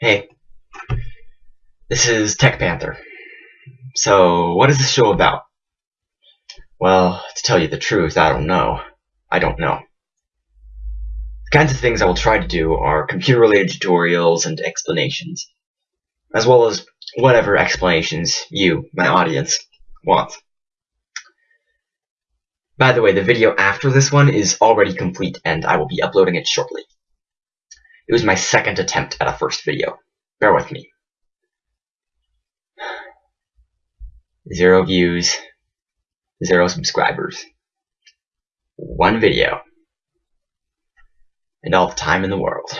Hey, this is Tech Panther. So, what is this show about? Well, to tell you the truth, I don't know. I don't know. The kinds of things I will try to do are computer-related tutorials and explanations, as well as whatever explanations you, my audience, want. By the way, the video after this one is already complete and I will be uploading it shortly. It was my second attempt at a first video. Bear with me. Zero views, zero subscribers, one video, and all the time in the world.